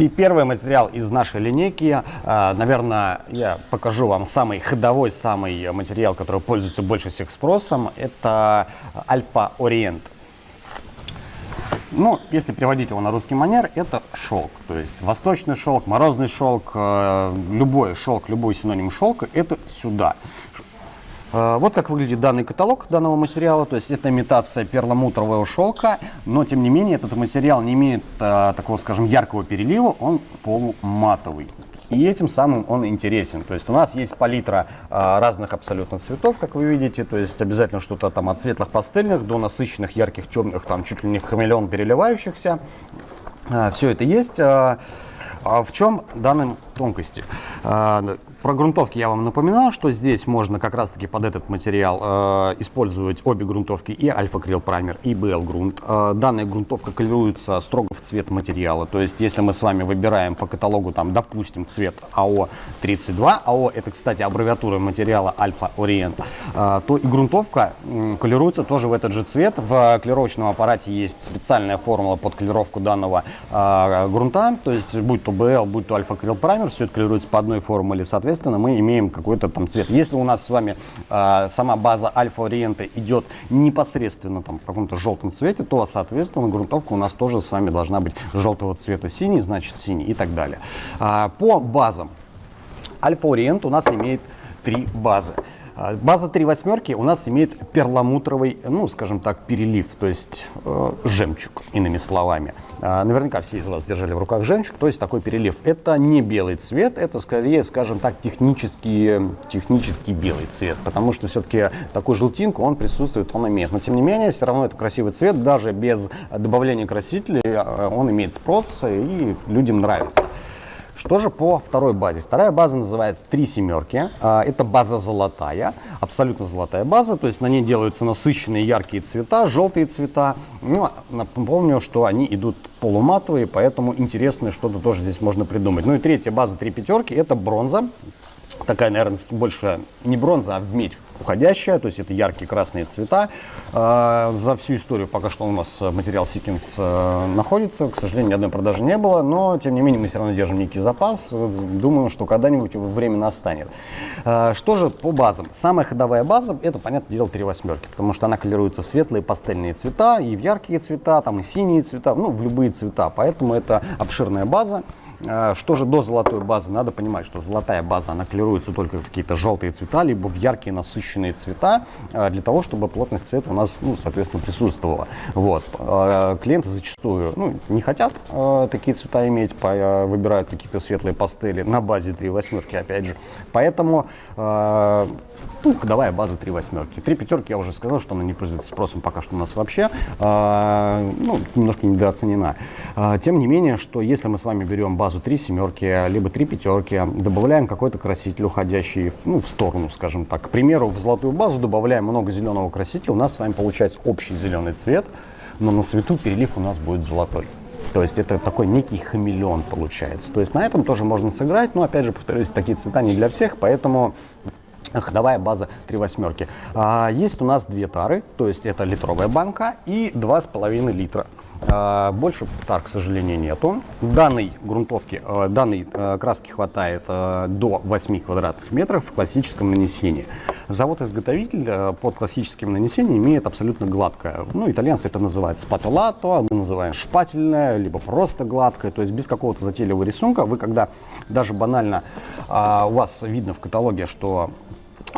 И первый материал из нашей линейки, а, наверное, я покажу вам самый ходовой, самый материал, который пользуется больше всех спросом, это Альпа Ориент. Ну, если переводить его на русский манер, это шелк. То есть восточный шелк, морозный шелк, э, любой шелк, любой синоним шелка, это сюда. Э, вот как выглядит данный каталог данного материала. То есть это имитация перламутрового шелка, но тем не менее этот материал не имеет э, такого, скажем, яркого перелива, он полуматовый. И этим самым он интересен. То есть у нас есть палитра а, разных абсолютно цветов, как вы видите. То есть обязательно что-то там от светлых пастельных до насыщенных, ярких, темных, там чуть ли не хамелеон переливающихся. А, все это есть. А, а в чем данным тонкости? А, про грунтовки я вам напоминал, что здесь можно как раз-таки под этот материал э, использовать обе грунтовки, и альфа-крил праймер, и BL грунт. Э, данная грунтовка колируется строго в цвет материала, то есть если мы с вами выбираем по каталогу, там, допустим, цвет АО-32, АО это, кстати, аббревиатура материала Альфа Ориент, э, то и грунтовка колируется тоже в этот же цвет. В колировочном аппарате есть специальная формула под колировку данного грунта, то есть будь то BL, будь то альфа-крил праймер, все это колируется по одной формуле, соответственно, мы имеем какой-то там цвет. Если у нас с вами э, сама база альфа-ориента идет непосредственно там в каком-то желтом цвете, то, соответственно, грунтовка у нас тоже с вами должна быть желтого цвета синий, значит синий и так далее. А, по базам. Альфа-ориент у нас имеет три базы. А, база 3 восьмерки у нас имеет перламутровый, ну, скажем так, перелив, то есть э, жемчуг, иными словами. А, наверняка все из вас держали в руках жемчуг, то есть такой перелив. Это не белый цвет, это скорее, скажем так, технический, технический белый цвет, потому что все-таки такую желтинку он присутствует, он имеет. Но тем не менее, все равно это красивый цвет, даже без добавления красителей а, он имеет спрос и людям нравится. Что же по второй базе? Вторая база называется «Три семерки». А, это база золотая, абсолютно золотая база, то есть на ней делаются насыщенные яркие цвета, желтые цвета. Ну, напомню, что они идут полуматовые, поэтому интересное что-то тоже здесь можно придумать. Ну и третья база «Три пятерки» — это бронза. Такая, наверное, больше не бронза, а медь уходящая, то есть это яркие красные цвета. А, за всю историю пока что у нас материал Сикинс э, находится, к сожалению, ни одной продажи не было, но тем не менее мы все равно держим некий запас, думаем, что когда-нибудь время настанет. А, что же по базам? Самая ходовая база, это, понятное дело, три восьмерки, потому что она колируется в светлые пастельные цвета, и в яркие цвета, там и синие цвета, ну, в любые цвета, поэтому это обширная база. А, что же до золотой базы? Надо понимать, что золотая база, она колируется только в какие-то желтые цвета, либо в яркие насыщенные цвета, а, для того, чтобы плотность цвета у нас, ну, соответственно, присутствовала. Вот. А, клиенты зачастую ну, не хотят такие цвета иметь, выбирают какие-то светлые пастели на базе 3 восьмерки, опять же. Поэтому ну, ходовая база 3 восьмерки. 3 пятерки я уже сказал, что она не пользуется спросом пока что у нас вообще, э, ну, немножко недооценена. Э, тем не менее, что если мы с вами берем базу 3 семерки, либо 3 пятерки, добавляем какой-то краситель, уходящий ну, в сторону, скажем так. К примеру, в золотую базу добавляем много зеленого красителя, у нас с вами получается общий зеленый цвет, но на свету перелив у нас будет золотой. То есть это такой некий хамелеон получается. То есть на этом тоже можно сыграть, но опять же, повторюсь, такие цвета не для всех, поэтому ходовая база 3 восьмерки. А, есть у нас две тары, то есть это литровая банка и 2,5 литра. А, больше тар, к сожалению, нету. Данной грунтовки, а, данной а, краски хватает а, до 8 квадратных метров в классическом нанесении. Завод-изготовитель а, под классическим нанесением имеет абсолютно гладкое. Ну, итальянцы это называют спатулато, мы называем шпательное, либо просто гладкое, то есть без какого-то затейливого рисунка. Вы когда даже банально а, у вас видно в каталоге, что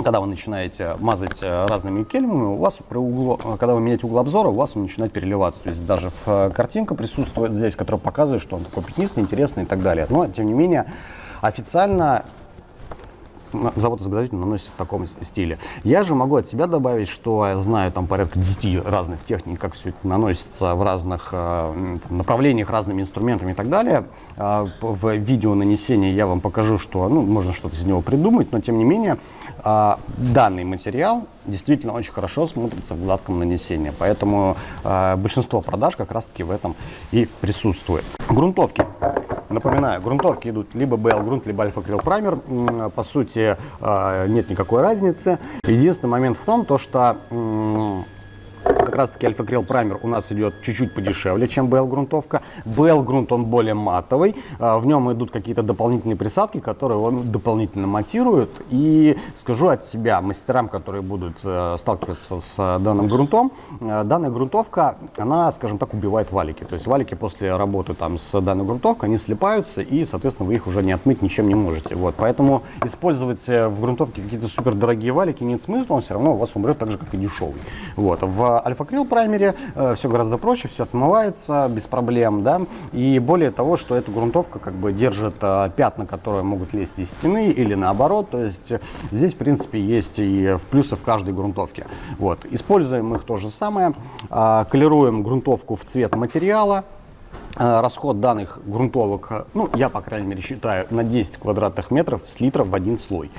когда вы начинаете мазать э, разными кельмами, у вас при углу, э, когда вы меняете угол обзора, у вас он начинает переливаться. То есть даже э, картинка присутствует здесь, которая показывает, что он такой пятнистый, интересный и так далее. Но, тем не менее, официально завод-изготовитель наносит в таком стиле. Я же могу от себя добавить, что я знаю там порядка 10 разных техник, как все это наносится в разных э, направлениях, разными инструментами и так далее. Э, в видео нанесения я вам покажу, что ну, можно что-то из него придумать, но тем не менее э, данный материал действительно очень хорошо смотрится в гладком нанесении. Поэтому э, большинство продаж как раз-таки в этом и присутствует. Грунтовки. Напоминаю, грунтовки идут либо BL грунт, либо альфа крил праймер. По сути, э, нет никакой разницы. Единственный момент в том, то, что как раз таки альфа-крил праймер у нас идет чуть-чуть подешевле, чем BL грунтовка. BL грунт он более матовый, а, в нем идут какие-то дополнительные присадки, которые он дополнительно матирует. И скажу от себя мастерам, которые будут э, сталкиваться с данным грунтом, э, данная грунтовка, она, скажем так, убивает валики. То есть валики после работы там с данной грунтовкой, они слипаются и, соответственно, вы их уже не отмыть ничем не можете. Вот, поэтому использовать э, в грунтовке какие-то супер дорогие валики нет смысла, он все равно у вас умрет так же, как и дешевый. Вот, в альфа-крил праймере э, все гораздо проще, все отмывается без проблем, да, и более того, что эта грунтовка как бы держит э, пятна, которые могут лезть из стены или наоборот, то есть э, здесь, в принципе, есть и плюсы в каждой грунтовке. Вот, используем их то же самое, колируем грунтовку в цвет материала, расход данных грунтовок, ну, я, по крайней мере, считаю, на 10 квадратных метров с литров в один слой.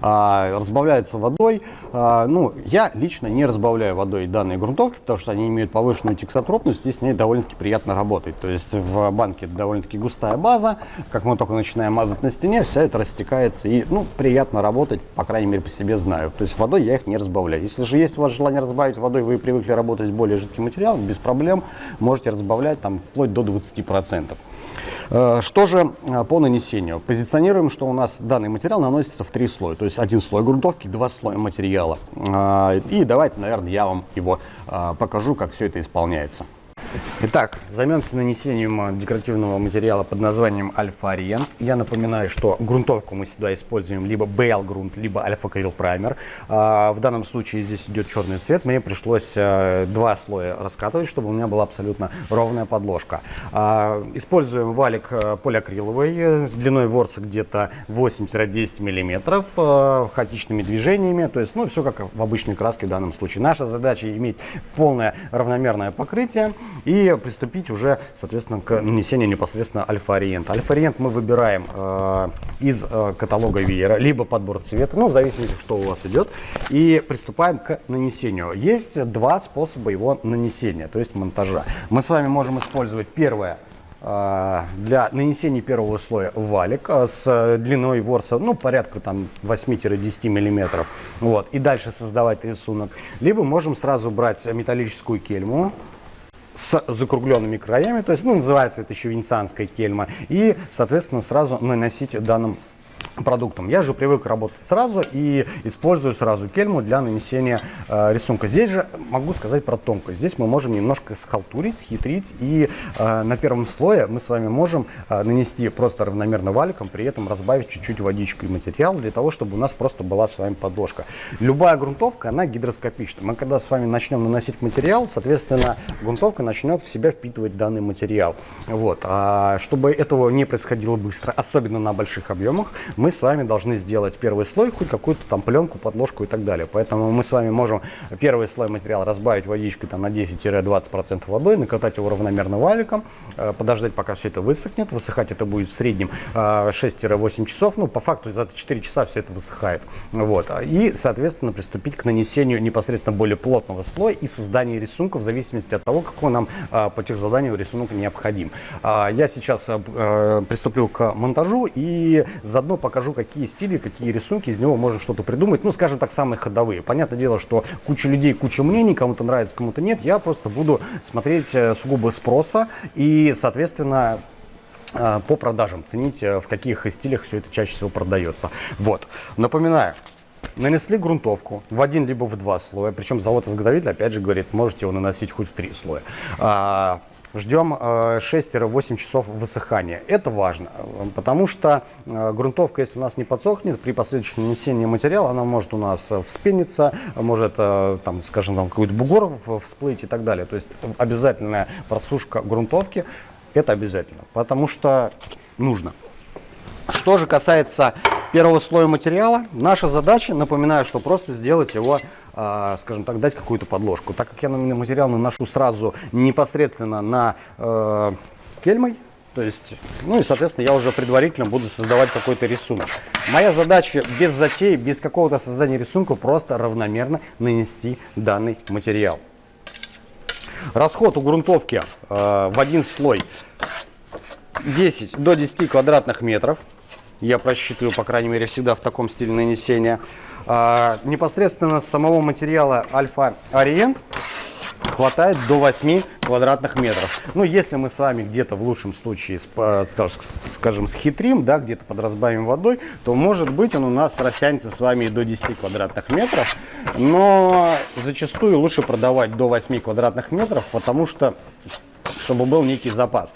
А, разбавляется водой. А, ну, я лично не разбавляю водой данные грунтовки, потому что они имеют повышенную тексотропность, и с ней довольно-таки приятно работать. То есть в банке довольно-таки густая база, как мы только начинаем мазать на стене, вся это растекается, и, ну, приятно работать, по крайней мере, по себе знаю. То есть водой я их не разбавляю. Если же есть у вас желание разбавить водой, вы привыкли работать с более жидким материалом, без проблем можете разбавлять там вплоть до 20 20%. Э, что же э, по нанесению? Позиционируем, что у нас данный материал наносится в три слоя. То есть один слой грунтовки, два слоя материала. Э, и давайте, наверное, я вам его покажу, как все это исполняется. Итак, займемся нанесением декоративного материала под названием Альфа Ориент. Я напоминаю, что грунтовку мы сюда используем либо BL грунт, либо Альфа Крил Праймер. В данном случае здесь идет черный цвет. Мне пришлось э, два слоя раскатывать, чтобы у меня была абсолютно ровная подложка. А, используем валик полиакриловый э, длиной ворса где-то 8-10 мм, хаотичными движениями. То есть, ну, все как в обычной краске в данном случае. Наша задача иметь полное равномерное покрытие и приступить уже, соответственно, к нанесению непосредственно альфа-ориента. Альфа-ориент мы выбираем э, из э, каталога Веера, либо подбор цвета, ну, в зависимости, что у вас идет, и приступаем к нанесению. Есть два способа его нанесения, то есть монтажа. Мы с вами можем использовать первое э, для нанесения первого слоя валик э, с длиной ворса, ну, порядка там 8-10 миллиметров, вот, и дальше создавать рисунок. Либо можем сразу брать металлическую кельму, с закругленными краями, то есть, ну, называется это еще венецианская кельма, и, соответственно, сразу наносить данным продуктом. Я же привык работать сразу и использую сразу кельму для нанесения э, рисунка. Здесь же могу сказать про тонкость. Здесь мы можем немножко схалтурить, схитрить и э, на первом слое мы с вами можем э, нанести просто равномерно валиком, при этом разбавить чуть-чуть водичкой материал для того, чтобы у нас просто была с вами подложка. Любая грунтовка, она гидроскопична. Мы когда с вами начнем наносить материал, соответственно, грунтовка начнет в себя впитывать данный материал. Вот. А чтобы этого не происходило быстро, особенно на больших объемах, мы с вами должны сделать первый слой, хоть какую-то там пленку, подложку и так далее. Поэтому мы с вами можем первый слой материала разбавить водичкой там, на 10-20% водой, накатать его равномерно валиком, э, подождать, пока все это высохнет. Высыхать это будет в среднем 6-8 э, часов. Ну, по факту за 4 часа все это высыхает. Вот. И, соответственно, приступить к нанесению непосредственно более плотного слоя и созданию рисунка в зависимости от того, какой нам э, по техзаданию рисунок необходим. Я сейчас приступлю к монтажу и заодно покажу, какие стили, какие рисунки, из него можно что-то придумать. Ну, скажем так, самые ходовые. Понятное дело, что куча людей, куча мнений, кому-то нравится, кому-то нет. Я просто буду смотреть э, сугубо спроса и, соответственно, э, по продажам, ценить, э, в каких стилях все это чаще всего продается. Вот. Напоминаю, нанесли грунтовку в один либо в два слоя, причем завод-изготовитель опять же говорит, можете его наносить хоть в три слоя. Ждем 6-8 э, часов высыхания. Это важно, потому что э, грунтовка, если у нас не подсохнет, при последующем нанесении материала, она может у нас э, вспениться, может, там, скажем, там какой-то бугор всплыть и так далее. То есть обязательная просушка грунтовки, это обязательно, потому что нужно. Что же касается первого слоя материала, наша задача, напоминаю, что просто сделать его скажем так, дать какую-то подложку. Так как я на материал наношу сразу непосредственно на э, кельмой, то есть, ну и, соответственно, я уже предварительно буду создавать какой-то рисунок. Моя задача без затей, без какого-то создания рисунка, просто равномерно нанести данный материал. Расход у грунтовки э, в один слой 10 до 10 квадратных метров. Я просчитываю, по крайней мере, всегда в таком стиле нанесения. А, непосредственно с самого материала Альфа Ориент хватает до 8 квадратных метров. Ну, если мы с вами где-то в лучшем случае, скажем, схитрим, да, где-то подразбавим водой, то, может быть, он у нас растянется с вами и до 10 квадратных метров. Но зачастую лучше продавать до 8 квадратных метров, потому что, чтобы был некий запас.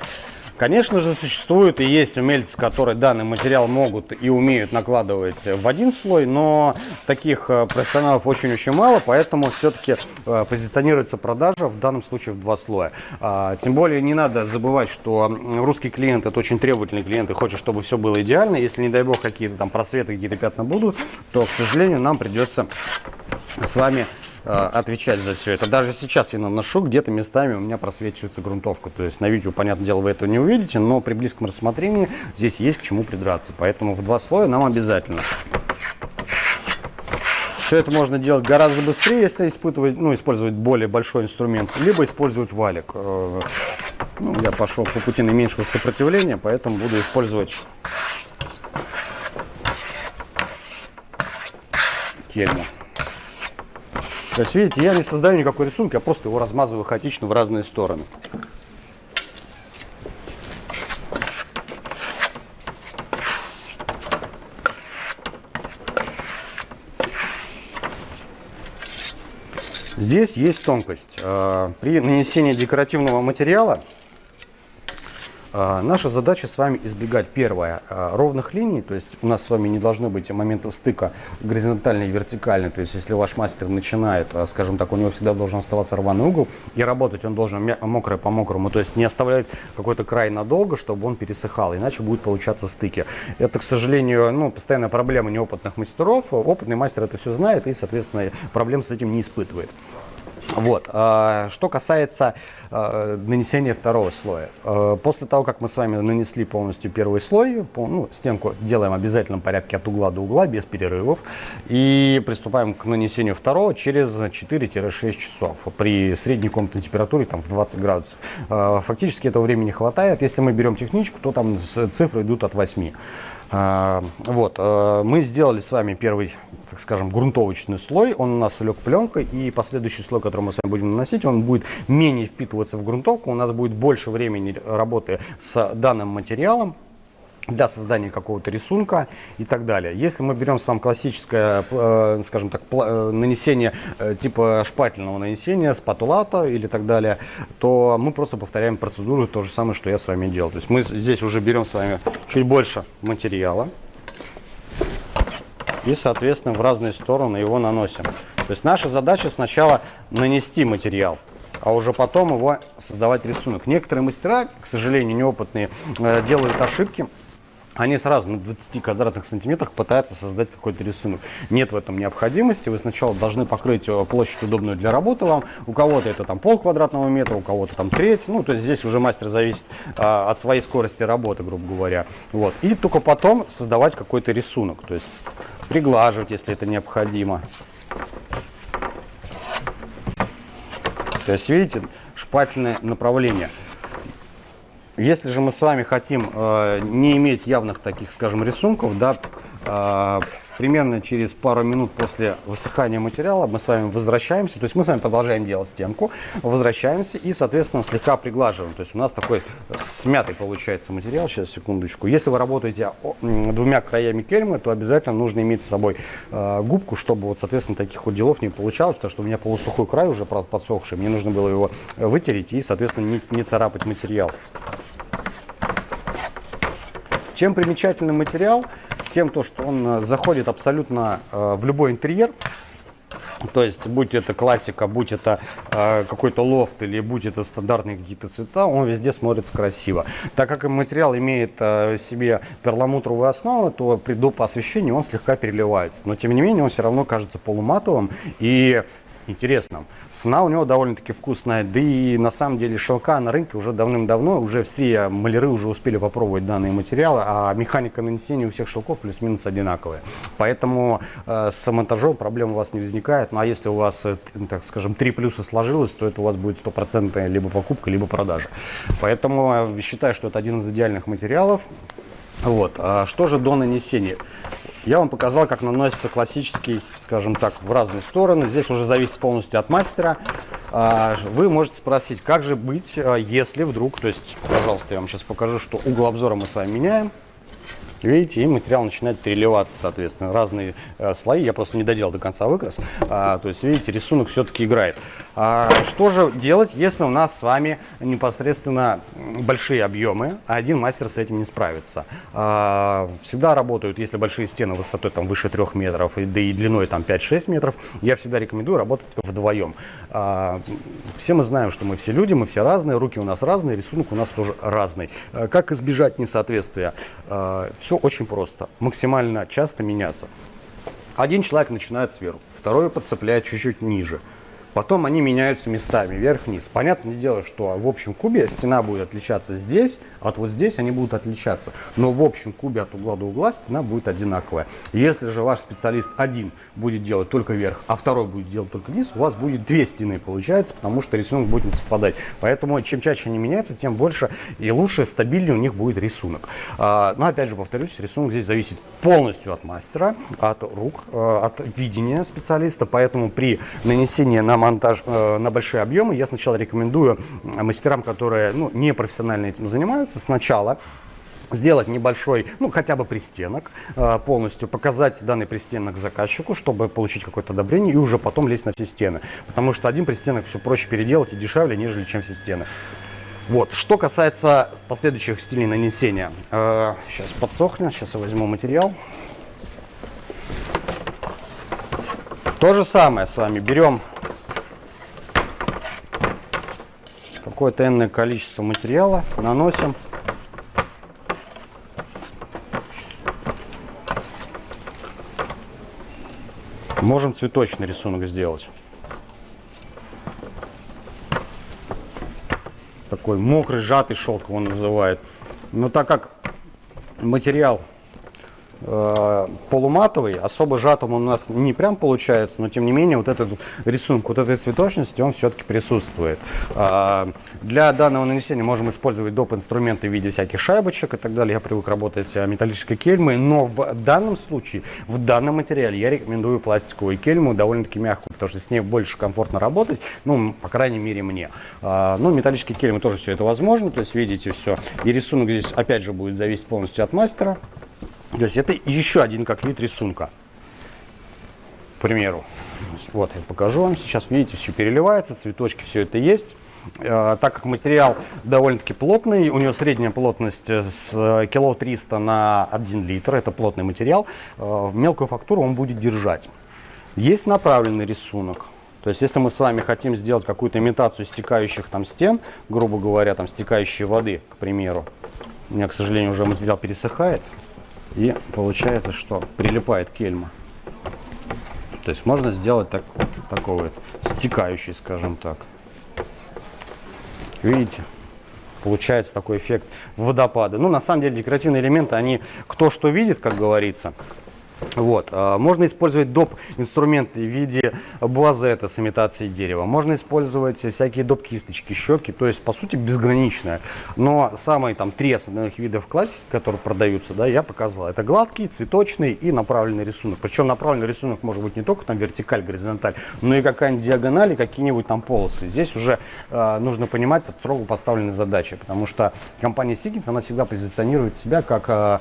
Конечно же, существуют и есть умельцы, которые данный материал могут и умеют накладывать в один слой, но таких э, профессионалов очень-очень мало, поэтому все-таки э, позиционируется продажа в данном случае в два слоя. А, тем более не надо забывать, что русский клиент это очень требовательный клиент и хочет, чтобы все было идеально. Если, не дай бог, какие-то там просветы, какие-то пятна будут, то, к сожалению, нам придется с вами отвечать за все это. Даже сейчас я наношу, где-то местами у меня просвечивается грунтовка. То есть на видео, понятное дело, вы этого не увидите, но при близком рассмотрении здесь есть к чему придраться. Поэтому в два слоя нам обязательно. Все это можно делать гораздо быстрее, если испытывать, ну, использовать более большой инструмент, либо использовать валик. Э, ну, я пошел по пути наименьшего сопротивления, поэтому буду использовать кельму. То есть, видите, я не создаю никакой рисунок, я просто его размазываю хаотично в разные стороны. Здесь есть тонкость. Э, при нанесении декоративного материала наша задача с вами избегать, первое, а, ровных линий, то есть у нас с вами не должно быть момента стыка горизонтальный и вертикальный, то есть если ваш мастер начинает, а, скажем так, у него всегда должен оставаться рваный угол, и работать он должен мокрое по мокрому, то есть не оставлять какой-то край надолго, чтобы он пересыхал, иначе будет получаться стыки. Это, к сожалению, ну, постоянная проблема неопытных мастеров, опытный мастер это все знает и, соответственно, проблем с этим не испытывает. Вот. А, что касается а, нанесения второго слоя. А, после того, как мы с вами нанесли полностью первый слой, ну, стенку делаем в обязательном порядке от угла до угла, без перерывов. И приступаем к нанесению второго через 4-6 часов при средней комнатной температуре там, в 20 градусов. Фактически этого времени хватает. Если мы берем техничку, то там цифры идут от 8. А, вот, э, мы сделали с вами первый, так скажем, грунтовочный слой. Он у нас лег пленкой, и последующий слой, который мы с вами будем наносить, он будет менее впитываться в грунтовку. У нас будет больше времени работы с данным материалом для создания какого-то рисунка и так далее. Если мы берем с вами классическое, э, скажем так, э, нанесение э, типа шпательного нанесения, спатулата или так далее, то мы просто повторяем процедуру, то же самое, что я с вами делал. То есть мы здесь уже берем с вами чуть больше материала и, соответственно, в разные стороны его наносим. То есть наша задача сначала нанести материал а уже потом его создавать рисунок. Некоторые мастера, к сожалению, неопытные, делают ошибки они сразу на 20 квадратных сантиметрах пытаются создать какой-то рисунок. Нет в этом необходимости. Вы сначала должны покрыть э, площадь удобную для работы вам. У кого-то это там пол квадратного метра, у кого-то там треть. Ну, то есть здесь уже мастер зависит а, от своей скорости работы, грубо говоря. Вот. И только потом создавать какой-то рисунок. То есть приглаживать, если это необходимо. То есть, видите, шпательное направление. Если же мы с вами хотим э, не иметь явных таких, скажем, рисунков, да, э, примерно через пару минут после высыхания материала мы с вами возвращаемся, то есть мы с вами продолжаем делать стенку, возвращаемся и, соответственно, слегка приглаживаем. То есть у нас такой смятый получается материал. Сейчас, секундочку. Если вы работаете двумя краями кельмы, то обязательно нужно иметь с собой э, губку, чтобы, вот, соответственно, таких вот делов не получалось, потому что у меня полусухой край уже подсохший, мне нужно было его вытереть и, соответственно, не, не царапать материал. Чем примечательный материал? Тем, то, что он э, заходит абсолютно э, в любой интерьер. То есть, будь это классика, будь это э, какой-то лофт или будь это стандартные какие-то цвета, он везде смотрится красиво. Так как материал имеет э, себе перламутровую основу, то при доп. освещении он слегка переливается. Но тем не менее он все равно кажется полуматовым и интересным. Цена у него довольно-таки вкусная, да и на самом деле шелка на рынке уже давным-давно, уже все маляры уже успели попробовать данные материалы, а механика нанесения у всех шелков плюс-минус одинаковая. Поэтому э, с монтажом проблем у вас не возникает, ну а если у вас, э, так скажем, три плюса сложилось, то это у вас будет стопроцентная либо покупка, либо продажа. Поэтому э, считаю, что это один из идеальных материалов. Вот. А что же до нанесения? Я вам показал, как наносится классический, скажем так, в разные стороны. Здесь уже зависит полностью от мастера. А, вы можете спросить, как же быть, а, если вдруг, то есть, пожалуйста, я вам сейчас покажу, что угол обзора мы с вами меняем. Видите, и материал начинает переливаться, соответственно, разные э, слои. Я просто не доделал до конца выкрас. А, то есть, видите, рисунок все-таки играет. А, что же делать, если у нас с вами непосредственно большие объемы, а один мастер с этим не справится? А, всегда работают, если большие стены высотой там выше 3 метров, и, да и длиной там 5-6 метров, я всегда рекомендую работать вдвоем. А, все мы знаем, что мы все люди, мы все разные, руки у нас разные, рисунок у нас тоже разный. А, как избежать несоответствия? А, все очень просто. Максимально часто меняться. Один человек начинает сверху, второй подцепляет чуть-чуть ниже. Потом они меняются местами, вверх-вниз. Понятное дело, что в общем кубе стена будет отличаться здесь, от вот здесь они будут отличаться. Но в общем кубе от угла до угла стена будет одинаковая. Если же ваш специалист один будет делать только вверх, а второй будет делать только вниз, у вас будет две стены получается, потому что рисунок будет не совпадать. Поэтому чем чаще они меняются, тем больше и лучше, стабильнее у них будет рисунок. А, но опять же повторюсь, рисунок здесь зависит полностью от мастера, от рук, э, от видения специалиста. Поэтому при нанесении на монтаж э, на большие объемы, я сначала рекомендую мастерам, которые ну, не профессионально этим занимаются, сначала сделать небольшой, ну хотя бы пристенок э, полностью, показать данный пристенок заказчику, чтобы получить какое-то одобрение и уже потом лезть на все стены. Потому что один пристенок все проще переделать и дешевле, нежели чем все стены. Вот. Что касается последующих стилей нанесения. Э, сейчас подсохнет, сейчас я возьму материал. То же самое с вами берем какое-то энное количество материала, наносим. Можем цветочный рисунок сделать. Такой мокрый, сжатый шелк его называют. Но так как материал полуматовый, особо жатым он у нас не прям получается, но тем не менее вот этот рисунок, вот этой цветочности, он все-таки присутствует. Э, для данного нанесения можем использовать доп. инструменты в виде всяких шайбочек и так далее. Я привык работать э, металлической кельмой, но в данном случае, в данном материале я рекомендую пластиковую кельму, довольно-таки мягкую, потому что с ней больше комфортно работать, ну, по крайней мере, мне. Э, ну, металлические кельмы тоже все это возможно, то есть видите все. И рисунок здесь опять же будет зависеть полностью от мастера. То есть это еще один как вид рисунка. К примеру. Вот я покажу вам. Сейчас видите, все переливается, цветочки, все это есть. Э, так как материал довольно-таки плотный, у него средняя плотность с э, кило 300 на 1 литр, это плотный материал, э, мелкую фактуру он будет держать. Есть направленный рисунок. То есть, если мы с вами хотим сделать какую-то имитацию стекающих там стен, грубо говоря, там стекающей воды, к примеру, у меня, к сожалению, уже материал пересыхает, и получается, что прилипает кельма. То есть можно сделать так, такой вот стекающий, скажем так. Видите? Получается такой эффект водопада. Ну, на самом деле, декоративные элементы, они кто что видит, как говорится. Вот. А, можно использовать доп. инструменты в виде буазета с имитацией дерева. Можно использовать всякие доп. кисточки, щеки. То есть, по сути, безграничная. Но самые там три основных видов классики, которые продаются, да, я показывал. Это гладкий, цветочный и направленный рисунок. Причем направленный рисунок может быть не только там вертикаль, горизонталь, но и какая-нибудь диагональ и какие-нибудь там полосы. Здесь уже э, нужно понимать от строго поставленной задачи. Потому что компания Siemens, она всегда позиционирует себя как э,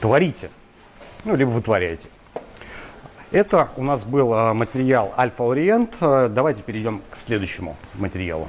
творите ну, либо вытворяете. Это у нас был а, материал Альфа Ориент. Давайте перейдем к следующему материалу.